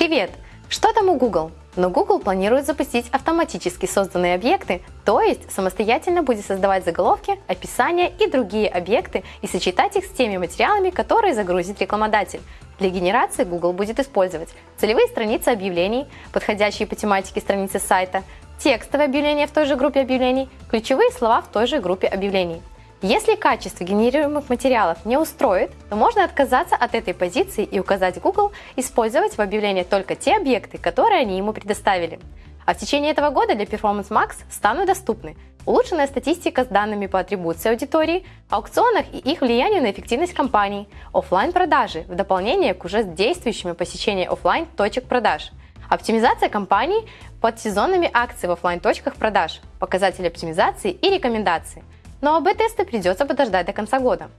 Привет! Что там у Google? Но Google планирует запустить автоматически созданные объекты, то есть самостоятельно будет создавать заголовки, описания и другие объекты и сочетать их с теми материалами, которые загрузит рекламодатель. Для генерации Google будет использовать целевые страницы объявлений, подходящие по тематике страницы сайта, текстовые объявления в той же группе объявлений, ключевые слова в той же группе объявлений. Если качество генерируемых материалов не устроит, то можно отказаться от этой позиции и указать Google использовать в объявлении только те объекты, которые они ему предоставили. А в течение этого года для Performance Max станут доступны улучшенная статистика с данными по атрибуции аудитории, аукционах и их влиянию на эффективность компаний, офлайн продажи в дополнение к уже действующим посещению офлайн точек продаж, оптимизация компаний под сезонными акциями в офлайн точках продаж, показатели оптимизации и рекомендации – но АБ-тесты придется подождать до конца года.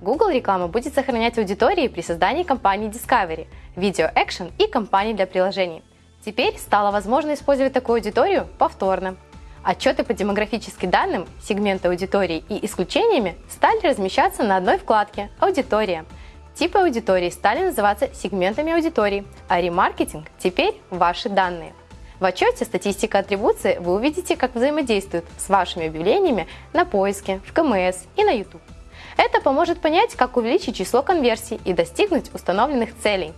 Google реклама будет сохранять аудитории при создании кампании Discovery, Video Action и кампаний для приложений. Теперь стало возможно использовать такую аудиторию повторно. Отчеты по демографическим данным, сегменты аудитории и исключениями стали размещаться на одной вкладке «Аудитория». Типы аудитории стали называться сегментами аудитории, а ремаркетинг теперь ваши данные. В отчете «Статистика атрибуции» вы увидите, как взаимодействуют с вашими объявлениями на поиске, в КМС и на YouTube. Это поможет понять, как увеличить число конверсий и достигнуть установленных целей.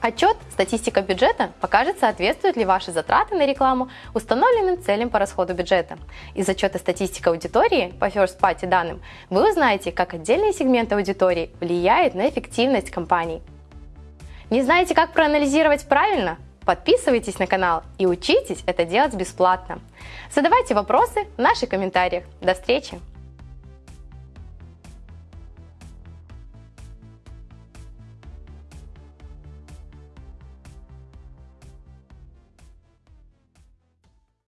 Отчет «Статистика бюджета» покажет, соответствуют ли ваши затраты на рекламу установленным целям по расходу бюджета. Из отчета «Статистика аудитории» по First Party данным вы узнаете, как отдельные сегменты аудитории влияют на эффективность компаний. Не знаете, как проанализировать правильно? Подписывайтесь на канал и учитесь это делать бесплатно. Задавайте вопросы в наших комментариях. До встречи!